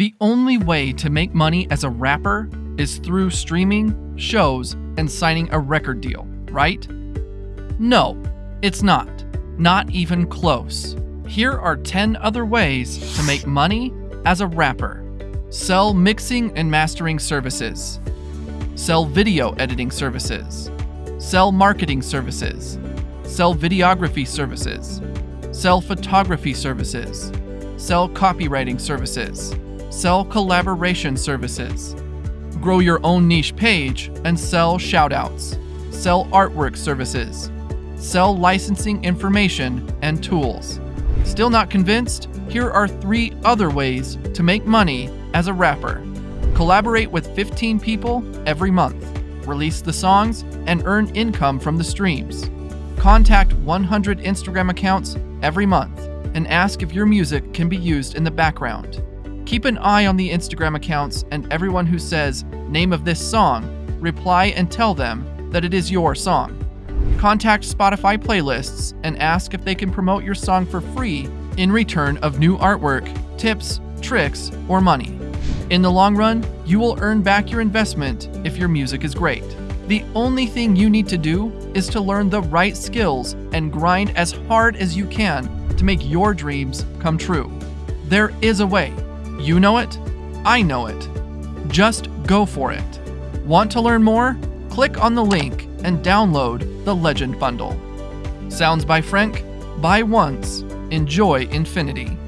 The only way to make money as a rapper is through streaming, shows, and signing a record deal, right? No, it's not. Not even close. Here are 10 other ways to make money as a rapper. Sell mixing and mastering services. Sell video editing services. Sell marketing services. Sell videography services. Sell photography services. Sell copywriting services. Sell collaboration services. Grow your own niche page and sell shoutouts. Sell artwork services. Sell licensing information and tools. Still not convinced? Here are three other ways to make money as a rapper. Collaborate with 15 people every month. Release the songs and earn income from the streams. Contact 100 Instagram accounts every month and ask if your music can be used in the background. Keep an eye on the Instagram accounts and everyone who says, name of this song, reply and tell them that it is your song. Contact Spotify playlists and ask if they can promote your song for free in return of new artwork, tips, tricks, or money. In the long run, you will earn back your investment if your music is great. The only thing you need to do is to learn the right skills and grind as hard as you can to make your dreams come true. There is a way. You know it, I know it. Just go for it. Want to learn more? Click on the link and download the Legend Bundle. Sounds by Frank. Buy once, enjoy infinity.